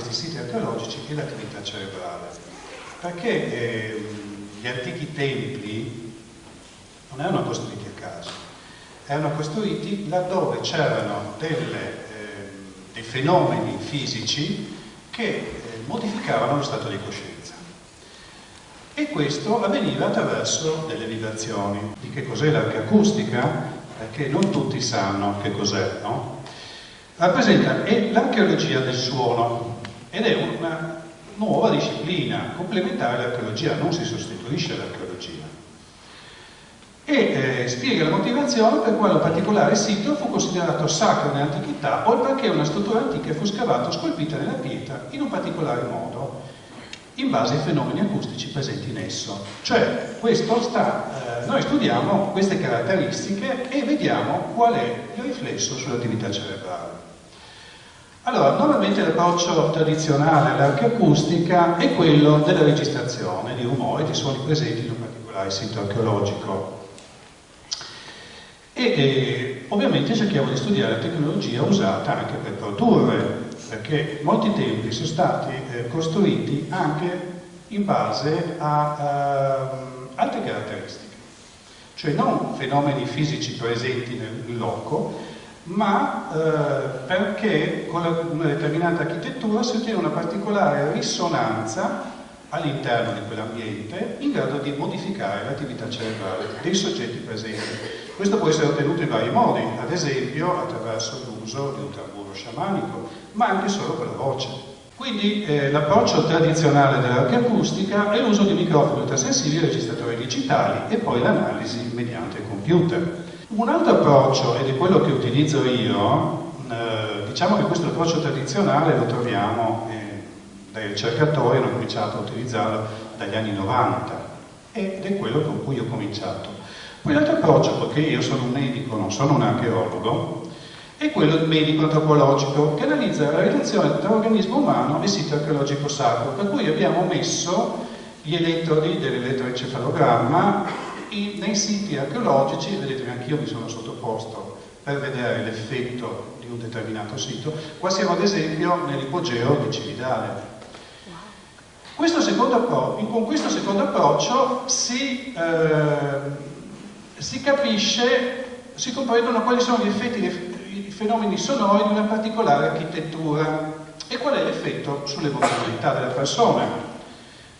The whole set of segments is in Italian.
questi siti archeologici e l'attività cerebrale. Perché eh, gli antichi templi non erano costruiti a caso, erano costruiti laddove c'erano eh, dei fenomeni fisici che eh, modificavano lo stato di coscienza. E questo avveniva attraverso delle vibrazioni. Di che cos'è l'archeacustica? Perché non tutti sanno che cos'è, no? Rappresenta l'archeologia del suono ed è una nuova disciplina complementare all'archeologia, non si sostituisce all'archeologia. E eh, spiega la motivazione per quale un particolare sito fu considerato sacro nell'antichità o perché una struttura antica fu scavata o scolpita nella pietra in un particolare modo, in base ai fenomeni acustici presenti in esso. Cioè, sta, eh, noi studiamo queste caratteristiche e vediamo qual è il riflesso sull'attività cerebrale. Allora, normalmente l'approccio tradizionale all'archeacustica è quello della registrazione di rumori, di suoni presenti in un particolare sito archeologico. E, e ovviamente cerchiamo di studiare la tecnologia usata anche per produrre, perché molti templi sono stati eh, costruiti anche in base a uh, altre caratteristiche, cioè non fenomeni fisici presenti nel loco, ma eh, perché con una determinata architettura si ottiene una particolare risonanza all'interno di quell'ambiente in grado di modificare l'attività cerebrale dei soggetti presenti. Questo può essere ottenuto in vari modi, ad esempio attraverso l'uso di un tamburo sciamanico, ma anche solo con la voce. Quindi eh, l'approccio tradizionale dell'archeacustica è l'uso di microfoni ultrasensibili e registratori digitali e poi l'analisi mediante computer. Un altro approccio, ed è quello che utilizzo io, eh, diciamo che questo approccio tradizionale lo troviamo, eh, dai ricercatori hanno cominciato a utilizzarlo dagli anni 90 ed è quello con cui ho cominciato. Poi l'altro approccio, perché io sono un medico, non sono un archeologo, è quello medico antropologico che analizza la relazione tra organismo umano e sito archeologico sacro, per cui abbiamo messo gli elettrodi dell'elettroencefalogramma nei siti archeologici, vedete che anch'io mi sono sottoposto per vedere l'effetto di un determinato sito, qua siamo ad esempio nell'ipogeo di Cividale. Questo con questo secondo approccio si, eh, si capisce, si comprendono quali sono gli effetti, i fenomeni sonori di una particolare architettura e qual è l'effetto sull'emotività della persona.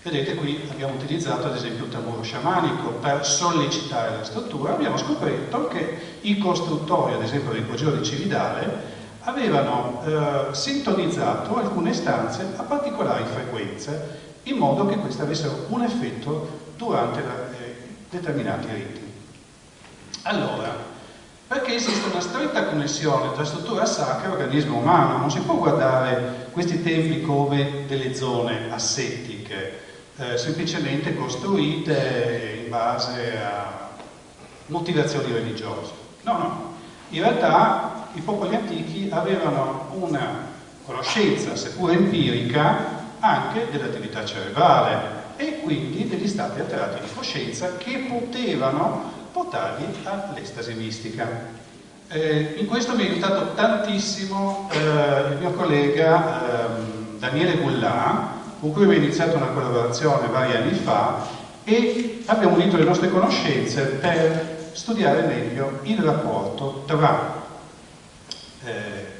Vedete qui abbiamo utilizzato ad esempio il tamburo sciamanico per sollecitare la struttura, abbiamo scoperto che i costruttori, ad esempio dell'ipogeo di Cividale, avevano eh, sintonizzato alcune stanze a particolari frequenze in modo che queste avessero un effetto durante la, eh, determinati ritmi. Allora, perché esiste una stretta connessione tra struttura sacra e organismo umano, non si può guardare questi templi come delle zone assettiche, eh, semplicemente costruite in base a motivazioni religiose. No, no. In realtà i popoli antichi avevano una conoscenza, seppur empirica, anche dell'attività cerebrale e quindi degli stati alterati di coscienza che potevano portarli all'estasi mistica. Eh, in questo mi ha aiutato tantissimo eh, il mio collega eh, Daniele Gullà, con cui abbiamo iniziato una collaborazione vari anni fa e abbiamo unito le nostre conoscenze per studiare meglio il rapporto tra eh,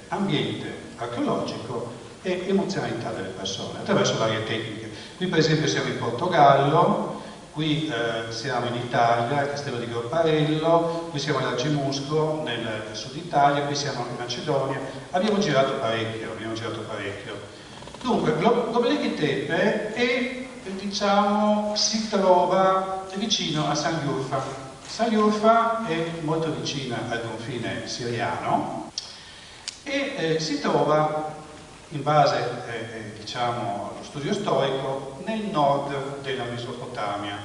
ambiente archeologico e emozionalità delle persone attraverso varie tecniche. Qui per esempio siamo in Portogallo, qui eh, siamo in Italia, al Castello di Gorparello, qui siamo ad Argemusco nel sud Italia, qui siamo in Macedonia, abbiamo girato parecchio, abbiamo girato parecchio. Dunque, Gobelleghi Tepe è, diciamo, si trova vicino a San Giurfa. San Giurfa è molto vicina al confine siriano e eh, si trova, in base eh, eh, diciamo, allo studio storico, nel nord della Mesopotamia,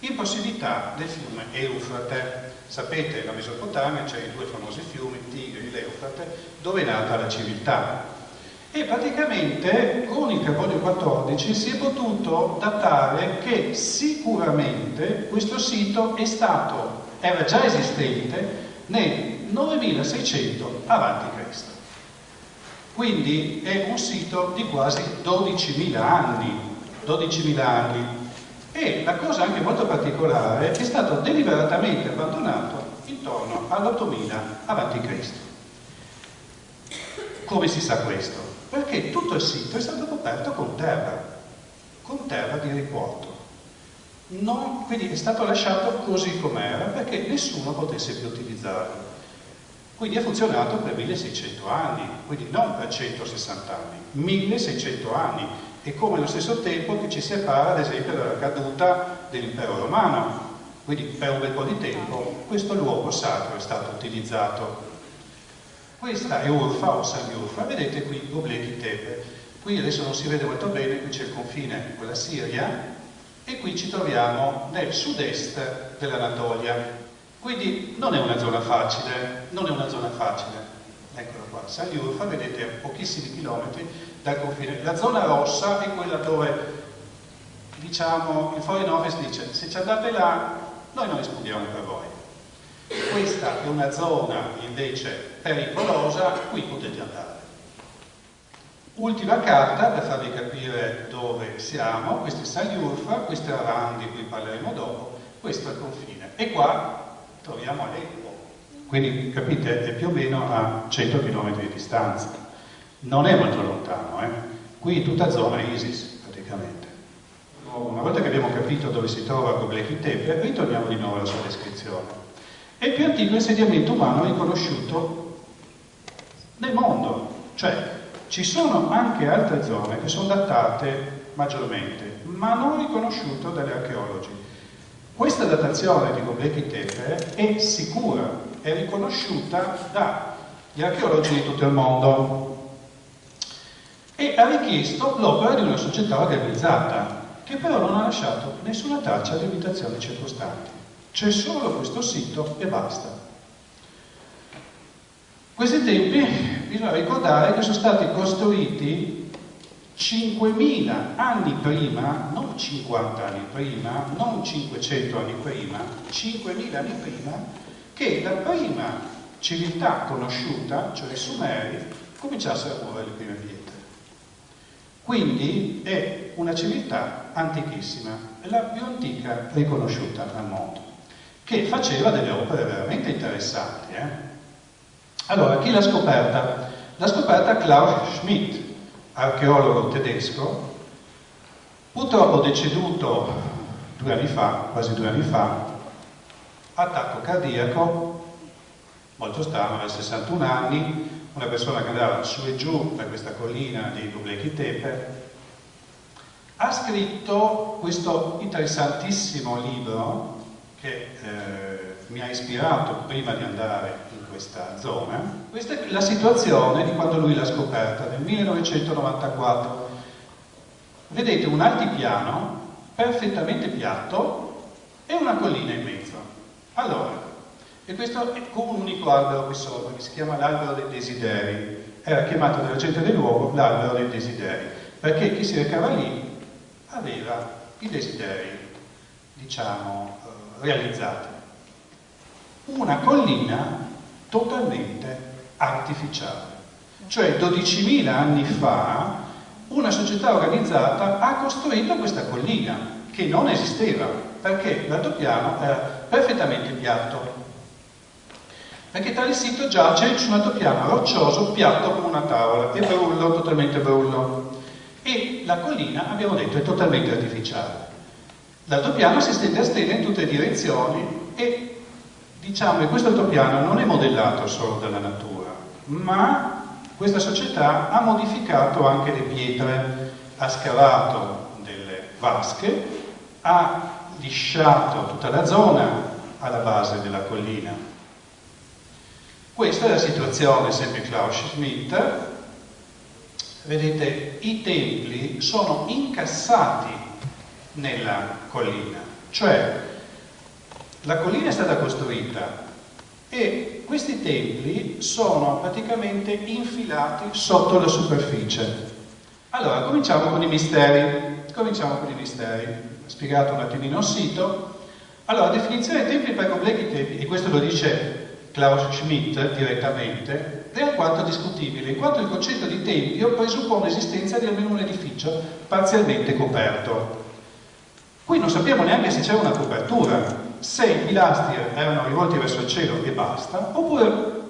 in prossimità del fiume Eufrate. Sapete, la Mesopotamia c'è i due famosi fiumi, Tigri e l'Eufrate, dove è nata la civiltà e praticamente con il carbonio 14 si è potuto datare che sicuramente questo sito è stato, era già esistente nel 9600 a.C. Quindi è un sito di quasi 12.000 anni. 12.000 anni. E la cosa anche molto particolare è stato deliberatamente abbandonato intorno all'8000 a.C. Come si sa questo? Perché tutto il sito è stato coperto con terra, con terra di riporto. Non, quindi è stato lasciato così com'era perché nessuno potesse più utilizzarlo. Quindi ha funzionato per 1600 anni, quindi non per 160 anni, 1600 anni. E come allo stesso tempo che ci separa ad esempio dalla caduta dell'impero romano. Quindi per un bel po' di tempo questo luogo sacro è stato utilizzato. Questa è Urfa o San Urfa, vedete qui Göbekli Tepe. Qui adesso non si vede molto bene, qui c'è il confine con la Siria, e qui ci troviamo nel sud-est dell'Anatolia. Quindi non è una zona facile, non è una zona facile. Eccolo qua, San Liurfa, vedete a pochissimi chilometri dal confine. La zona rossa è quella dove, diciamo, il Foreign Office dice se ci andate là, noi non rispondiamo per voi. Questa è una zona invece pericolosa, qui potete andare. Ultima carta per farvi capire dove siamo, questo è Saliurfa, questo è Aran di cui parleremo dopo, questo è il confine. E qua troviamo Aleppo, quindi capite è più o meno a 100 km di distanza. Non è molto lontano, eh? qui tutta zona ISIS praticamente. Una volta che abbiamo capito dove si trova Göbekli Tepe, ritorniamo di nuovo alla sua descrizione. È il più antico insediamento umano riconosciuto nel mondo, cioè ci sono anche altre zone che sono datate maggiormente, ma non riconosciute dagli archeologi. Questa datazione di Göbekli Tepe è sicura, è riconosciuta dagli archeologi di tutto il mondo e ha richiesto l'opera di una società organizzata che però non ha lasciato nessuna traccia di abitazioni circostanti. C'è solo questo sito e basta. Questi tempi bisogna ricordare che sono stati costruiti 5.000 anni prima, non 50 anni prima, non 500 anni prima, 5.000 anni prima, che la prima civiltà conosciuta, cioè i Sumeri, cominciassero a muovere le prime pietre. Quindi è una civiltà antichissima, la più antica riconosciuta al mondo, che faceva delle opere veramente interessanti. Eh? Allora, chi l'ha scoperta? L'ha scoperta Klaus Schmidt, archeologo tedesco, purtroppo deceduto due anni fa, quasi due anni fa, attacco cardiaco, molto strano, aveva 61 anni, una persona che andava su e giù per questa collina di Göbekli Tepe, ha scritto questo interessantissimo libro che eh, mi ha ispirato prima di andare questa zona. Questa è la situazione di quando lui l'ha scoperta, nel 1994. Vedete un altipiano perfettamente piatto e una collina in mezzo. Allora, e questo è con un unico albero qui sopra, che si chiama l'albero dei desideri. Era chiamato dalla gente del luogo l'albero dei desideri, perché chi si recava lì aveva i desideri, diciamo, eh, realizzati. Una collina totalmente artificiale. Cioè 12.000 anni fa una società organizzata ha costruito questa collina che non esisteva perché l'altopiano era perfettamente piatto. Perché il sito giace su un altopiano roccioso, piatto come una tavola, e brullo, totalmente brullo. E la collina, abbiamo detto, è totalmente artificiale. L'altopiano si stende a stelle in tutte le direzioni e Diciamo che questo altopiano non è modellato solo dalla natura, ma questa società ha modificato anche le pietre, ha scavato delle vasche, ha lisciato tutta la zona alla base della collina. Questa è la situazione, sempre Klaus Schmidt. Vedete, i templi sono incassati nella collina, cioè la collina è stata costruita e questi templi sono praticamente infilati sotto la superficie. Allora, cominciamo con i misteri. Cominciamo con i misteri. Ho spiegato un attimino il sito. Allora, definizione dei templi per completi tempi, e questo lo dice Klaus Schmidt direttamente, è alquanto discutibile, in quanto il concetto di tempio presuppone l'esistenza di almeno un edificio parzialmente coperto. Qui non sappiamo neanche se c'era una copertura, se i pilastri erano rivolti verso il cielo e basta, oppure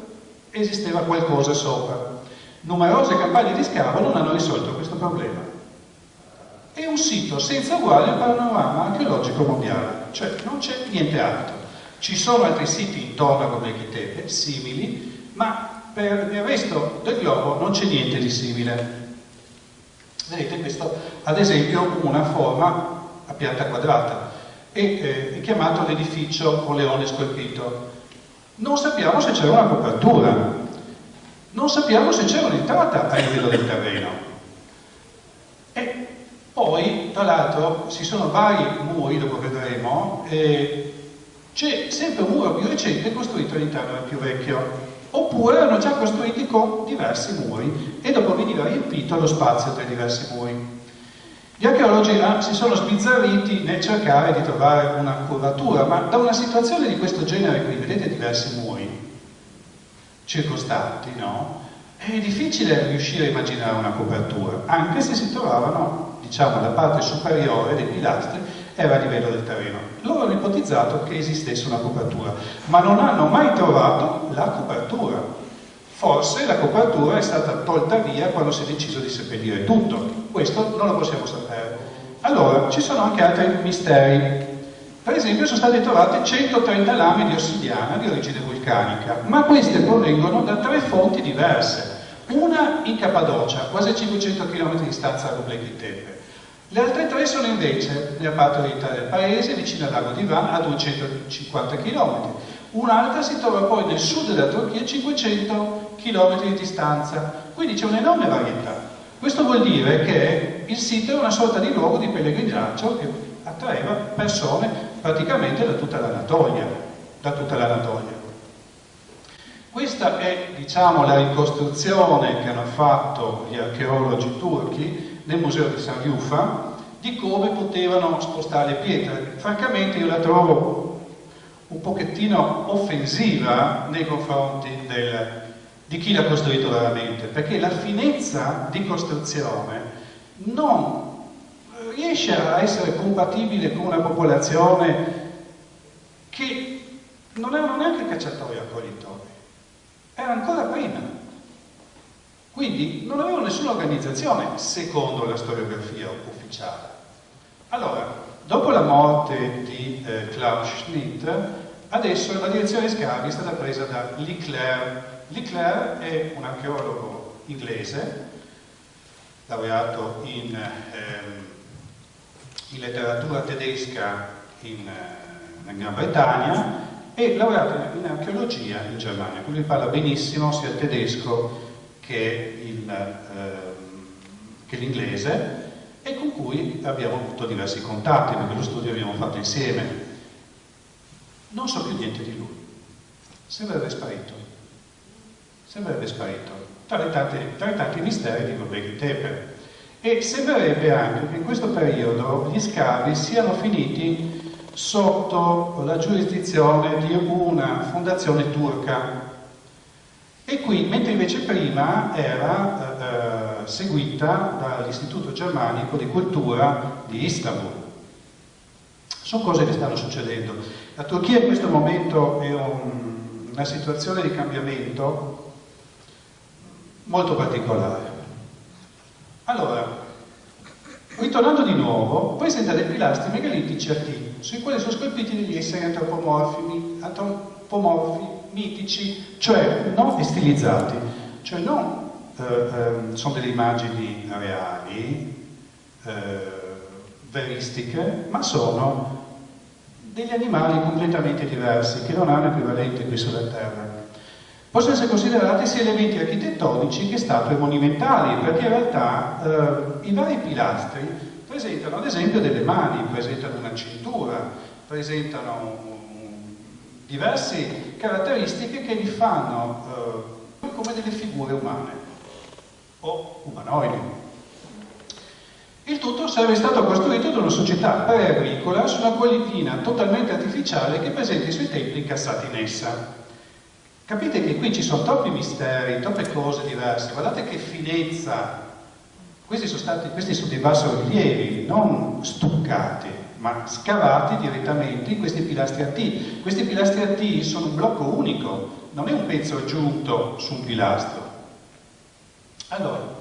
esisteva qualcosa sopra. Numerose campagne di scavo non hanno risolto questo problema. È un sito senza uguale al panorama archeologico mondiale, cioè non c'è niente altro. Ci sono altri siti intorno Göbekli Tepe, simili, ma per il resto del globo non c'è niente di simile. Vedete questo, ad esempio, una forma pianta quadrata e eh, è chiamato l'edificio o leone scolpito. Non sappiamo se c'era una copertura, non sappiamo se c'era un'entrata a livello del terreno. E poi, tra l'altro, ci sono vari muri, dopo vedremo, e c'è sempre un muro più recente costruito all'interno del più vecchio. Oppure erano già costruiti con diversi muri e dopo veniva riempito lo spazio tra i diversi muri. Gli archeologi ah, si sono sbizzarriti nel cercare di trovare una curvatura, ma da una situazione di questo genere qui, vedete diversi muri circostanti, no? È difficile riuscire a immaginare una copertura, anche se si trovavano, diciamo, la parte superiore dei pilastri era a livello del terreno. Loro hanno ipotizzato che esistesse una copertura, ma non hanno mai trovato la copertura. Forse la copertura è stata tolta via quando si è deciso di seppellire tutto. Questo non lo possiamo sapere. Allora, ci sono anche altri misteri. Per esempio sono state trovate 130 lame di ossidiana di origine vulcanica, ma queste provengono da tre fonti diverse. Una in Cappadocia, quasi 500 km di distanza da Göbekli Tepe. Le altre tre sono invece nella parte orientale del paese, vicino al lago di Van, a 250 km. Un'altra si trova poi nel sud della Turchia, a 500 km di distanza, quindi c'è un'enorme varietà. Questo vuol dire che il sito è una sorta di luogo di pellegrinaggio che attraeva persone praticamente da tutta l'Anatolia. Da tutta l'Anatolia. Questa è diciamo, la ricostruzione che hanno fatto gli archeologi turchi nel museo di San Yufa di come potevano spostare le pietre. Francamente io la trovo un pochettino offensiva nei confronti del, di chi l'ha costruito veramente, perché la finezza di costruzione non riesce a essere compatibile con una popolazione che non erano neanche cacciatori e accoglitori, era ancora prima. Quindi non avevano nessuna organizzazione secondo la storiografia ufficiale. Allora, dopo la morte di eh, Klaus Schmidt, adesso la direzione scavi è stata presa da Leclerc Leclerc è un archeologo inglese, laureato in, ehm, in letteratura tedesca in, eh, in, Gran Bretagna e laureato in archeologia in Germania, quindi parla benissimo sia il tedesco che, ehm, l'inglese e con cui abbiamo avuto diversi contatti, perché lo studio abbiamo fatto insieme. Non so più niente di lui, sembra essere sparito sembrerebbe sparito, tra i tanti, tra tanti misteri di Göbekli Tepe. E sembrerebbe anche che in questo periodo gli scavi siano finiti sotto la giurisdizione di una fondazione turca. E qui, mentre invece prima era eh, seguita dall'Istituto Germanico di Cultura di Istanbul. Sono cose che stanno succedendo. La Turchia in questo momento è un, una situazione di cambiamento molto particolare. Allora, ritornando di nuovo, presenta dei pilastri megalitici a T, sui quali sono scolpiti degli esseri antropomorfi, antropomorfi mitici, cioè non stilizzati, cioè non eh, eh, sono delle immagini reali, eh, veristiche, ma sono degli animali completamente diversi, che non hanno equivalente qui sulla Terra possono essere considerati sia elementi architettonici che statue monumentali, perché in realtà eh, i vari pilastri presentano ad esempio delle mani, presentano una cintura, presentano um, diverse caratteristiche che li fanno eh, come delle figure umane o umanoidi. Il tutto sarebbe stato costruito da una società pre-agricola su una collina totalmente artificiale che presenta i suoi templi incassati in essa. Capite che qui ci sono troppi misteri, troppe cose diverse. Guardate che finezza. Questi sono, stati, questi sono dei bassorilievi, non stuccati, ma scavati direttamente in questi pilastri a T. Questi pilastri a T sono un blocco unico, non è un pezzo aggiunto su un pilastro. Allora,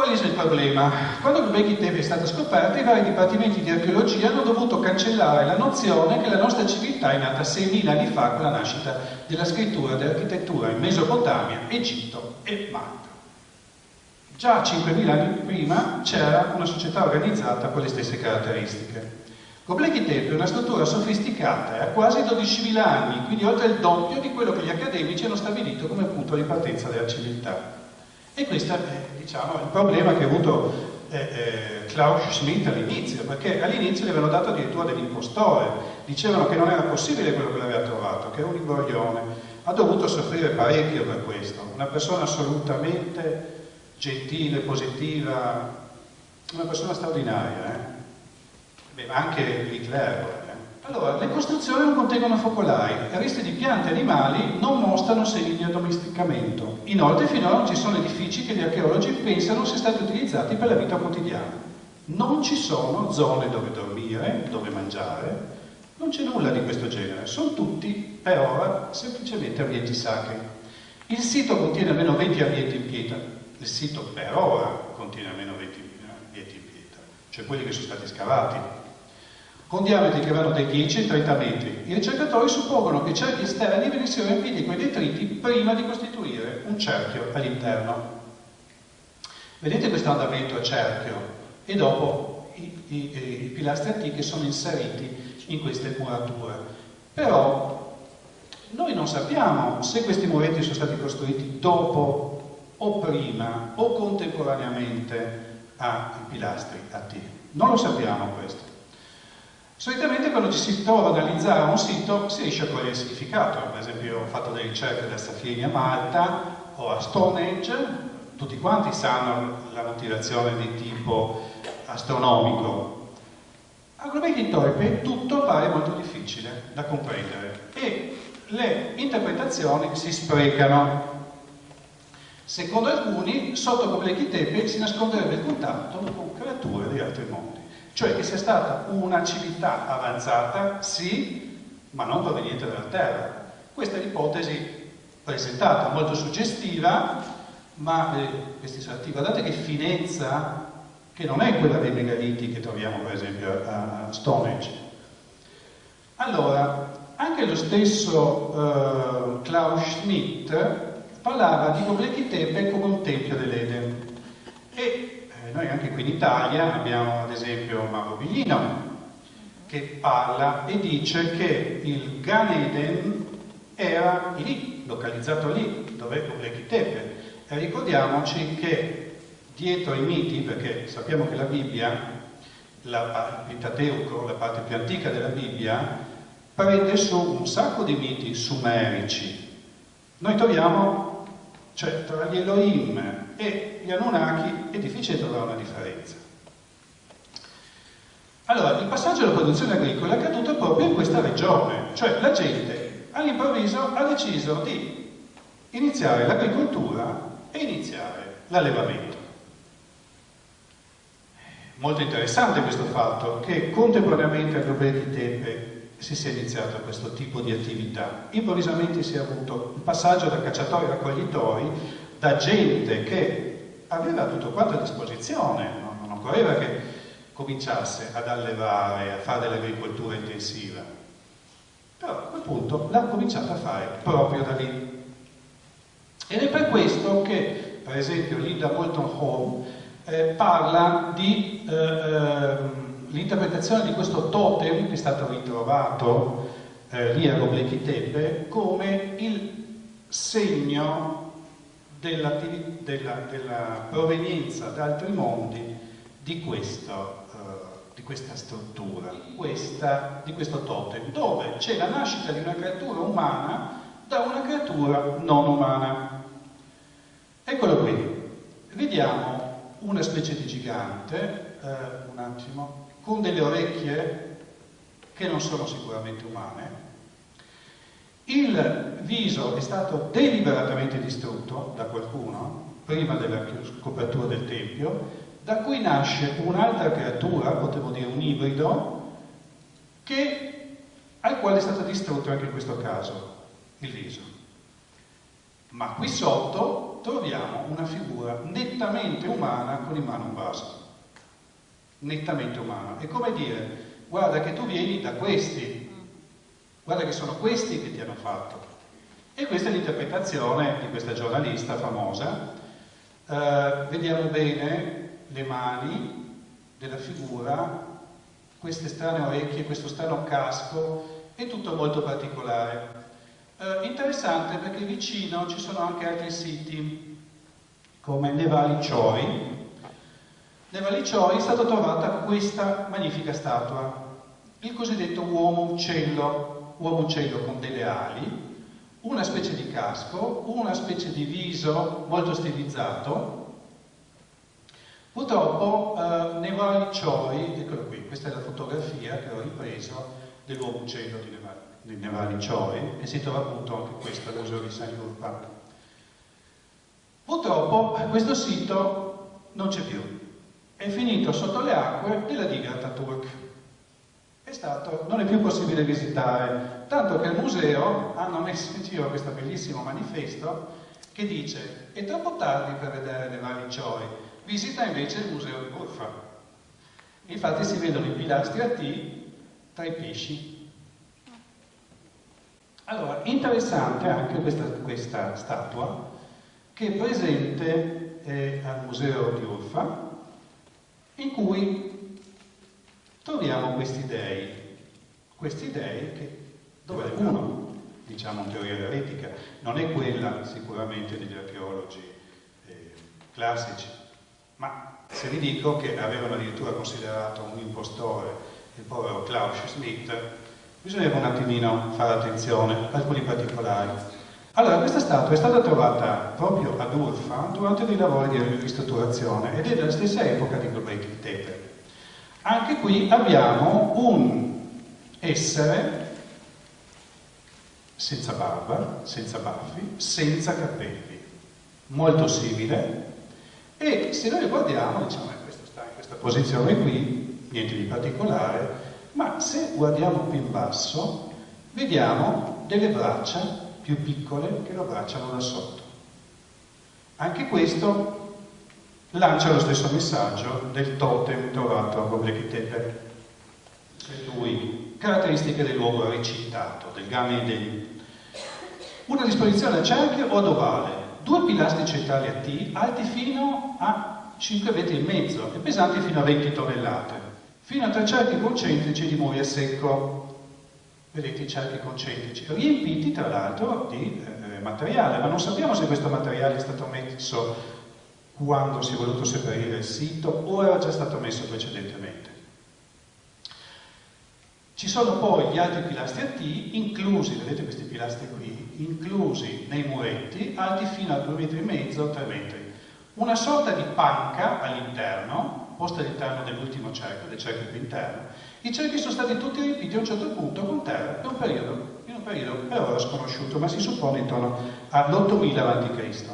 qual è il problema? Quando Göbekli Tepe è stata scoperta, i vari dipartimenti di archeologia hanno dovuto cancellare la nozione che la nostra civiltà è nata 6.000 anni fa con la nascita della scrittura dell'architettura in Mesopotamia, Egitto e Malta. Già 5.000 anni prima c'era una società organizzata con le stesse caratteristiche. Göbekli Tepe è una struttura sofisticata e ha quasi 12.000 anni, quindi oltre il doppio di quello che gli accademici hanno stabilito come punto di partenza della civiltà. E questo è diciamo, il problema che ha avuto eh, eh, Klaus Schmidt all'inizio, perché all'inizio gli avevano dato addirittura dell'impostore, dicevano che non era possibile quello che l'aveva trovato, che era un imbroglione. Ha dovuto soffrire parecchio per questo, una persona assolutamente gentile, positiva, una persona straordinaria, eh? Beh, anche Hitler. Allora, le costruzioni non contengono focolai, resti di piante e animali non mostrano segni di addomesticamento. Inoltre finora non ci sono edifici che gli archeologi pensano siano stati utilizzati per la vita quotidiana. Non ci sono zone dove dormire, dove mangiare, non c'è nulla di questo genere, sono tutti per ora semplicemente ambienti sacri. Il sito contiene almeno 20 ambienti in pietra, il sito per ora contiene almeno 20 ambienti in pietra, cioè quelli che sono stati scavati, con diametri che vanno dai 10 ai 30 metri. I ricercatori suppongono che i cerchi esterni venissero riempiti con i detriti prima di costituire un cerchio all'interno. Vedete questo andamento a cerchio e dopo i, i, i pilastri antichi sono inseriti in queste murature. Però noi non sappiamo se questi muretti sono stati costruiti dopo o prima o contemporaneamente ai pilastri a T. Non lo sappiamo questo. Solitamente quando ci si trova ad analizzare un sito si riesce a cogliere il significato, per esempio ho fatto delle ricerche da Saffieni a Malta o a Stonehenge, tutti quanti sanno la motivazione di tipo astronomico. A Globeki Toipe tutto pare molto difficile da comprendere e le interpretazioni si sprecano Secondo alcuni, sotto Göbekli Tepe si nasconderebbe il contatto con creature di altri mondi. Cioè che sia stata una civiltà avanzata, sì, ma non proveniente dalla Terra. Questa è l'ipotesi presentata, molto suggestiva, ma eh, questi salti, guardate che finezza, che non è quella dei megaliti che troviamo per esempio a Stonehenge. Allora, anche lo stesso uh, Klaus Schmidt parlava di Göbekli Tepe come un tempio dell'Eden. E eh, noi anche qui in Italia abbiamo ad esempio Mauro Biglino che parla e dice che il Gan Eden era lì, localizzato lì, dove Göbekli Tepe. E ricordiamoci che dietro i miti, perché sappiamo che la Bibbia, la, il Pentateuco, la parte più antica della Bibbia, prende su un sacco di miti sumerici. Noi troviamo cioè tra gli Elohim e gli Anunnaki è difficile trovare una differenza. Allora, il passaggio alla produzione agricola è accaduto proprio in questa regione, cioè la gente all'improvviso ha deciso di iniziare l'agricoltura e iniziare l'allevamento. Molto interessante questo fatto che contemporaneamente a Göbekli Tepe si sia iniziato questo tipo di attività. Improvvisamente si è avuto un passaggio da cacciatori a raccoglitori, da gente che aveva tutto quanto a disposizione, non occorreva che cominciasse ad allevare, a fare dell'agricoltura intensiva. Però a quel punto l'ha cominciato a fare proprio da lì. Ed è per questo che, per esempio, Linda Bolton Hall eh, parla di eh, ehm, l'interpretazione di questo totem che è stato ritrovato eh, lì a Göbekli Tepe come il segno della, della, della, provenienza da altri mondi di, questo, uh, di questa struttura, questa, di questo totem, dove c'è la nascita di una creatura umana da una creatura non umana. Eccolo qui, vediamo una specie di gigante, uh, un attimo, con delle orecchie che non sono sicuramente umane, Il viso è stato deliberatamente distrutto da qualcuno, prima della scopertura del Tempio, da cui nasce un'altra creatura, potremmo dire un ibrido, che, al quale è stato distrutto anche in questo caso il viso. Ma qui sotto troviamo una figura nettamente umana con in mano un vaso. Nettamente umana. È come dire, guarda che tu vieni da questi, guarda che sono questi che ti hanno fatto. E questa è l'interpretazione di questa giornalista famosa. Eh, vediamo bene le mani della figura, queste strane orecchie, questo strano casco, è tutto molto particolare. Eh, interessante perché vicino ci sono anche altri siti, come Nevali Cioi. Nevali Cioi è stata trovata questa magnifica statua, il cosiddetto uomo uccello, uomo uccello con delle ali, una specie di casco, una specie di viso molto stilizzato, Purtroppo eh, nei vari Choi, eccolo qui, questa è la fotografia che ho ripreso dell'uomo uccello di, Neva, di Nevali Choi e si trova appunto anche questo al museo di San Yurpa. Purtroppo questo sito non c'è più, è finito sotto le acque della diga Ataturk. È stato, non è più possibile visitare, tanto che al museo hanno messo in giro questo bellissimo manifesto che dice è troppo tardi per vedere Nevali Choi, visita invece il museo di Burfa. Infatti si vedono i pilastri a T tra i pesci. Allora, interessante anche questa, questa statua che è presente eh, al museo di Urfa, in cui troviamo questi dei, questi dei che, dove uno, diciamo in teoria eretica, non è quella sicuramente degli archeologi eh, classici, ma se vi dico che avevano addirittura considerato un impostore il povero Klaus Schmidt, bisogna un attimino fare attenzione a alcuni particolari. Allora, questa statua è stata trovata proprio ad Urfa durante dei lavori di ristrutturazione ed è della stessa epoca di Göbekli Tepe. Anche qui abbiamo un essere senza barba, senza baffi, senza capelli, molto simile e se noi guardiamo, diciamo, eh, questo sta in questa posizione qui, niente di particolare, ma se guardiamo più in basso, vediamo delle braccia più piccole che lo abbracciano da sotto. Anche questo lancia lo stesso messaggio del totem trovato a Göbekli Tepe. Lui, caratteristiche del luogo recitato, del Gameden. Una disposizione a cerchio o ad ovale, due pilastri centrali a T alti fino a 5 metri e mezzo e pesanti fino a 20 tonnellate, fino a tre cerchi concentrici di muri a secco. Vedete i cerchi concentrici, riempiti tra l'altro di eh, materiale, ma non sappiamo se questo materiale è stato messo quando si è voluto separare il sito o era già stato messo precedentemente. Ci sono poi gli altri pilastri a T, inclusi, vedete questi pilastri qui, inclusi nei muretti, alti fino a 2 metri e mezzo, 3 metri. Una sorta di panca all'interno, posta all'interno dell'ultimo cerchio, del cerchio più interno. I cerchi sono stati tutti riempiti a un certo punto con terra per un periodo, in un periodo per ora sconosciuto, ma si suppone intorno all'8000 a.C.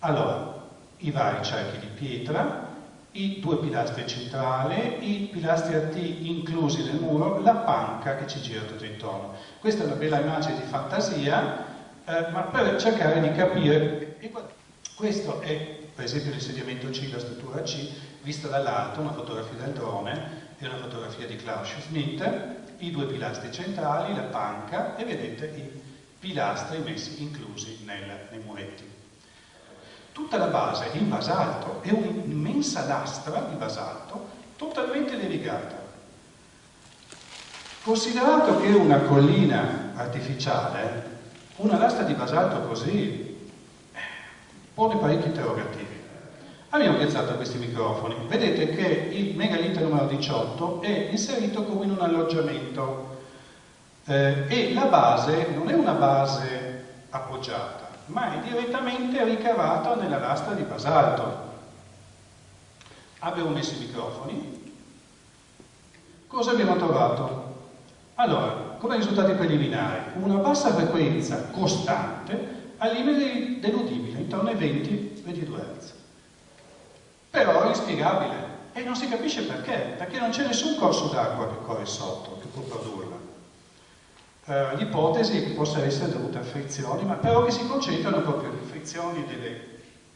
Allora, i vari cerchi di pietra, i due pilastri centrali, i pilastri a T inclusi nel muro, la panca che ci gira tutto intorno. Questa è una bella immagine di fantasia, eh, ma per cercare di capire... Questo è, per esempio, l'insediamento C, la struttura C, vista dall'alto, una fotografia del drone e una fotografia di Klaus Schmidt, i due pilastri centrali, la panca e vedete i pilastri messi inclusi nel, nei muretti. Tutta la base è in basalto, è un'immensa lastra di basalto totalmente levigata. Considerato che è una collina artificiale, una lastra di basalto così eh, pone parecchi interrogativi. Abbiamo piazzato questi microfoni. Vedete che il megalite numero 18 è inserito come in un alloggiamento eh, e la base non è una base appoggiata, ma è direttamente ricavato nella lastra di basalto. Abbiamo messo i microfoni. Cosa abbiamo trovato? Allora, come risultati preliminari, una bassa frequenza costante al limite dell'udibile, intorno ai 20-22 Hz. Però è inspiegabile e non si capisce perché, perché non c'è nessun corso d'acqua che corre sotto, che può produrla. Uh, L'ipotesi che possa essere dovuta a frizioni, ma però che si concentrano proprio le frizioni delle,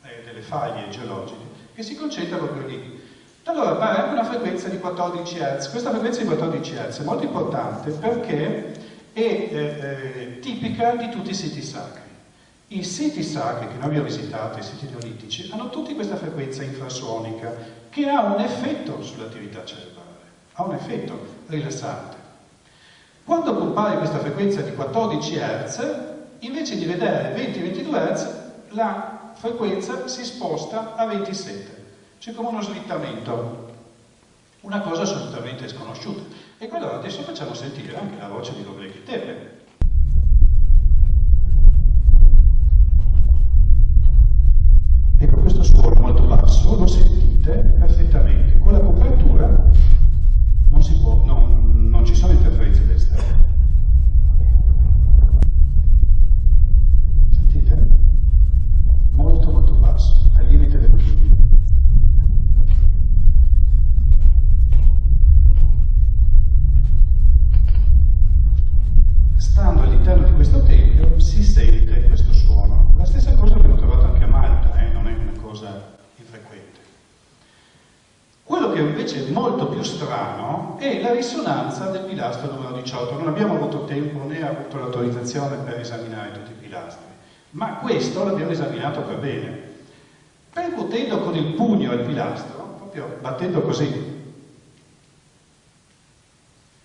eh, delle faglie geologiche, che si concentrano proprio lì. Allora appare anche una frequenza di 14 Hz. Questa frequenza di 14 Hz è molto importante perché è eh, eh, tipica di tutti i siti sacri. I siti sacri che noi abbiamo visitato, i siti neolitici, hanno tutti questa frequenza infrasuonica che ha un effetto sull'attività cerebrale, ha un effetto rilassante. Quando compare questa frequenza di 14 Hz, invece di vedere 20-22 Hz, la frequenza si sposta a 27. C'è come uno slittamento, una cosa assolutamente sconosciuta. E allora adesso facciamo sentire anche la voce di Roblechi Tepe. Ecco, questo suono molto basso lo sentite perfettamente. Con la copertura non, si può, non, non ci sono interferenze d'esterno. Sentite? Molto molto basso, al limite dell'udibile. Stando all'interno di questo tempio si sente questo suono. La stessa cosa abbiamo trovato anche a Malta, eh? non è una cosa infrequente. Quello che invece è molto più strano è la risonanza del pilastro numero 18. Non abbiamo avuto tempo né avuto l'autorizzazione per esaminare tutti i pilastri, ma questo l'abbiamo esaminato per bene. Percutendo con il pugno il pilastro, proprio battendo così,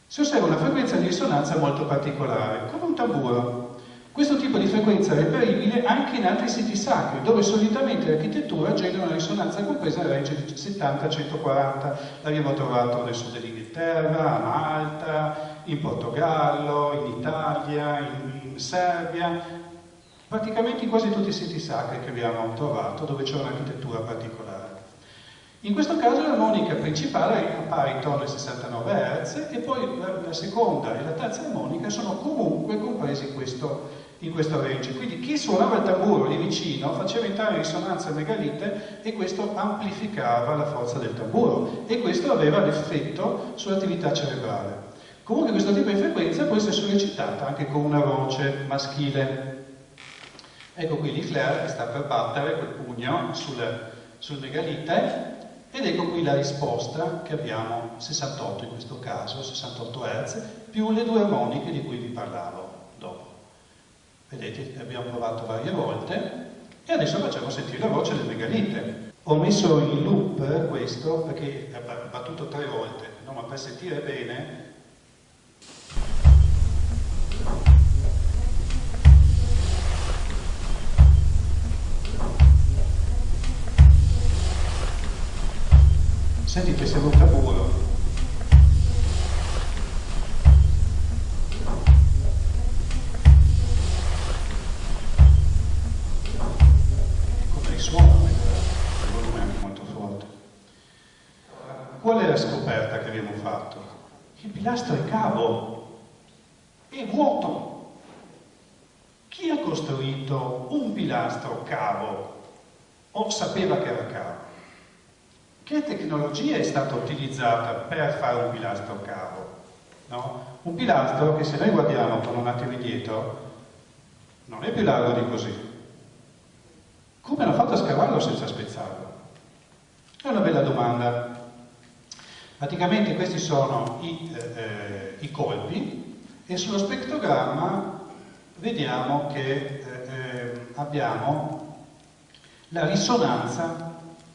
si osserva una frequenza di risonanza molto particolare, come un tamburo. Questo tipo di frequenza è reperibile anche in altri siti sacri, dove solitamente l'architettura genera una risonanza compresa nel range di 70-140. L'abbiamo trovato nel sud dell'Inghilterra, a Malta, in Portogallo, in Italia, in, in Serbia, praticamente in quasi tutti i siti sacri che abbiamo trovato dove c'è un'architettura particolare. In questo caso l'armonica principale appare intorno ai 69 Hz e poi la, seconda e la terza armonica sono comunque compresi in questo, in questo range. Quindi chi suonava il tamburo lì vicino faceva entrare in risonanza megalite e questo amplificava la forza del tamburo e questo aveva l'effetto sull'attività cerebrale. Comunque questo tipo di frequenza può essere sollecitata anche con una voce maschile. Ecco qui l'Ifler che sta per battere quel pugno sul, sul megalite ed ecco qui la risposta che abbiamo 68 in questo caso, 68 Hz, più le due armoniche di cui vi parlavo dopo. Vedete, abbiamo provato varie volte e adesso facciamo sentire la voce del megalite. Ho messo in loop questo perché è battuto tre volte, no? ma per sentire bene Sentite, sembra un tamburo. Come risuona, il volume è molto forte. Qual è la scoperta che abbiamo fatto? Il pilastro è cavo, è vuoto. Chi ha costruito un pilastro cavo o sapeva che era? Che tecnologia è stata utilizzata per fare un pilastro cavo? No? Un pilastro che se noi guardiamo con un attimo indietro non è più largo di così. Come hanno fatto a scavarlo senza spezzarlo? È una bella domanda. Praticamente questi sono i, eh, eh, i colpi e sullo spettrogramma vediamo che eh, eh abbiamo la risonanza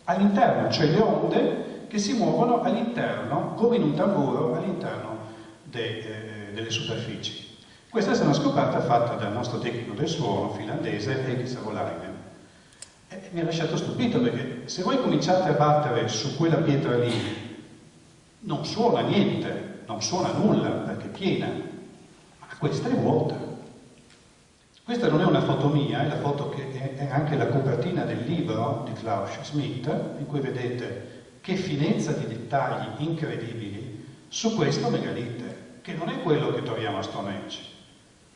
all'interno, cioè le onde che si muovono all'interno, come in un tamburo, all'interno de, eh, delle superfici. Questa è una scoperta fatta dal nostro tecnico del suono finlandese Heikki Savolainen. E mi ha lasciato stupito perché se voi cominciate a battere su quella pietra lì, non suona niente, non suona nulla perché è piena, ma questa è vuota. Questa non è una foto mia, è la foto che è anche la copertina del libro di Klaus Schmidt, in cui vedete che finezza di dettagli incredibili su questo megalite. che non è quello che troviamo a Stonehenge,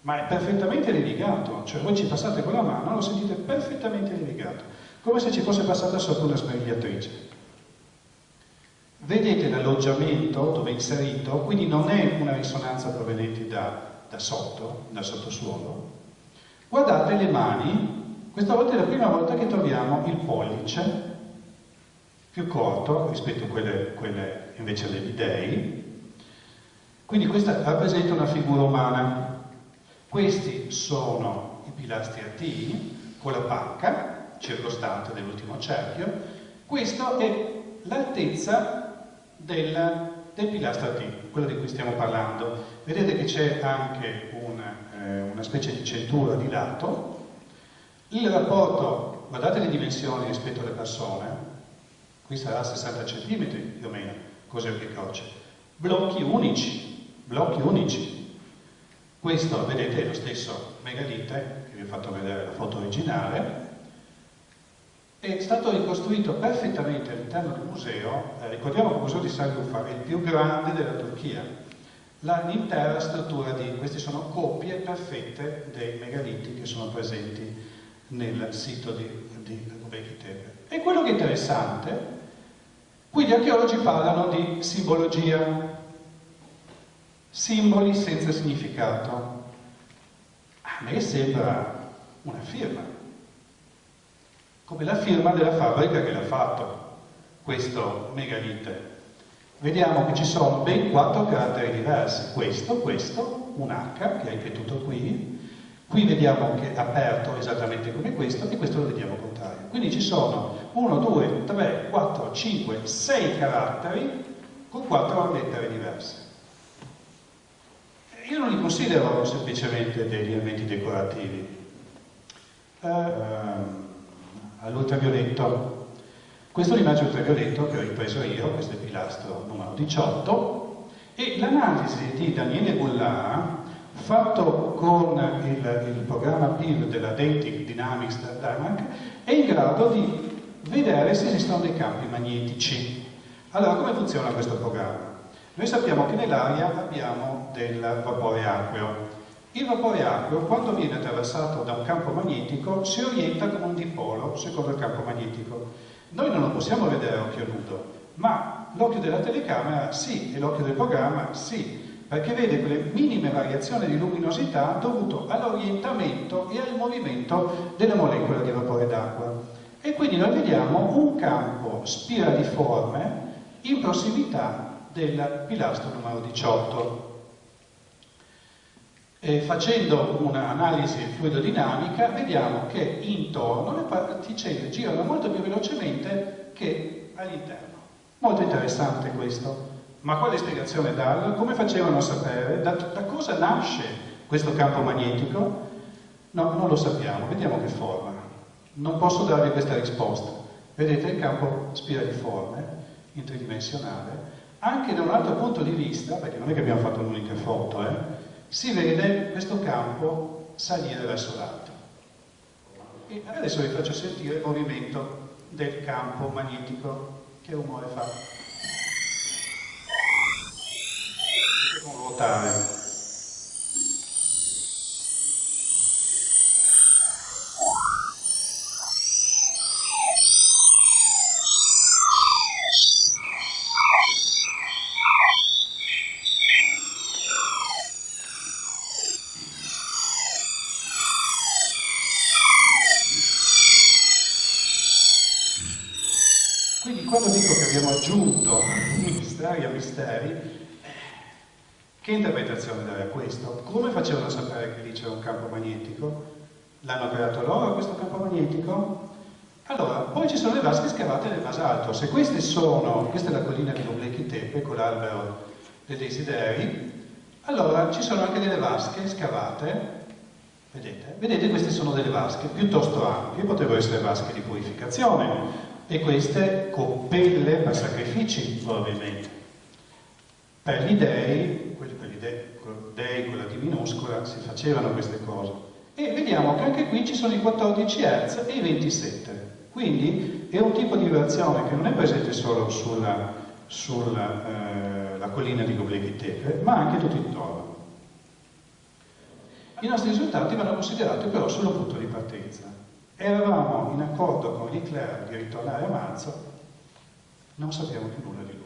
ma è perfettamente levigato, cioè voi ci passate con la mano, lo sentite perfettamente levigato, come se ci fosse passata sopra una sbadigliatrice. Vedete l'alloggiamento dove è inserito, quindi non è una risonanza proveniente da, da sotto, dal sottosuolo. Guardate le mani, questa volta è la prima volta che troviamo il pollice più corto rispetto a quelle, quelle invece degli dei. Quindi questa rappresenta una figura umana. Questi sono i pilastri attivi con la panca circostante dell'ultimo cerchio. Questa è l'altezza del, del pilastro attivo, quello di cui stiamo parlando. Vedete che c'è anche una, eh, una specie di centura di lato. Il rapporto, guardate le dimensioni rispetto alle persone, qui sarà 60 cm più o meno, così che croce. Blocchi unici, blocchi unici. Questo, vedete, è lo stesso megalite, che vi ho fatto vedere la foto originale, è stato ricostruito perfettamente all'interno del museo, eh, ricordiamo che il museo di Sanlufa è il più grande della Turchia, l'intera struttura di, queste sono copie perfette dei megaliti che sono presenti nel sito di, di Göbekli Tepe. E quello che è interessante Qui gli archeologi parlano di simbologia, simboli senza significato. A me sembra una firma, come la firma della fabbrica che l'ha fatto, questo megalite. Vediamo che ci sono ben quattro caratteri diversi, questo, questo, un H che è ripetuto qui, Qui vediamo che è aperto esattamente come questo e questo lo vediamo contrario. Quindi ci sono 1, 2, 3, 4, 5, 6 caratteri con 4 lettere diverse. Io non li considero semplicemente degli elementi decorativi. Eh, all'ultravioletto. Questo è l'immagine ultravioletto che ho ripreso io, questo è il pilastro numero 18, e l'analisi di Daniele Goulart fatto con il, il programma PIV della Dentic Dynamics Dynamic, è in grado di vedere se esistono dei campi magnetici. Allora, come funziona questo programma? Noi sappiamo che nell'aria abbiamo del vapore acqueo. Il vapore acqueo, quando viene attraversato da un campo magnetico, si orienta come un dipolo secondo il campo magnetico. Noi non lo possiamo vedere a occhio nudo, ma l'occhio della telecamera sì, e l'occhio del programma sì perché vede quelle minime variazioni di luminosità dovute all'orientamento e al movimento delle molecole di vapore d'acqua. E quindi noi vediamo un campo spiraliforme in prossimità del pilastro numero 18. E facendo un'analisi fluidodinamica vediamo che intorno le particelle girano molto più velocemente che all'interno. Molto interessante questo. Ma quale spiegazione darlo? Come facevano a sapere? Da, da, cosa nasce questo campo magnetico? No, non lo sappiamo, vediamo che forma. Non posso darvi questa risposta. Vedete il campo spiraliforme, in tridimensionale, anche da un altro punto di vista, perché non è che abbiamo fatto un'unica foto, eh, si vede questo campo salire verso l'alto. E adesso vi faccio sentire il movimento del campo magnetico. Che rumore fa? ruotare. Quindi quando dico che abbiamo aggiunto misteri a misteri, che interpretazione dare a questo? Come facevano a sapere che lì c'era un campo magnetico? L'hanno creato loro questo campo magnetico? Allora, poi ci sono le vasche scavate nel basalto. Se queste sono, questa è la collina di Noblechi Tepe con l'albero dei desideri, allora ci sono anche delle vasche scavate, vedete? Vedete, queste sono delle vasche piuttosto ampie, potrebbero essere vasche di purificazione, e queste coppelle per sacrifici, probabilmente. Per gli dei, quelli dei, quella di minuscola, si facevano queste cose. E vediamo che anche qui ci sono i 14 Hz e i 27. Quindi è un tipo di vibrazione che non è presente solo sulla, sulla eh, collina di Göbekli Tepe, ma anche tutto intorno. I nostri risultati vanno considerati però solo punto di partenza. Eravamo in accordo con Hitler di ritornare a marzo, non sappiamo più nulla di lui.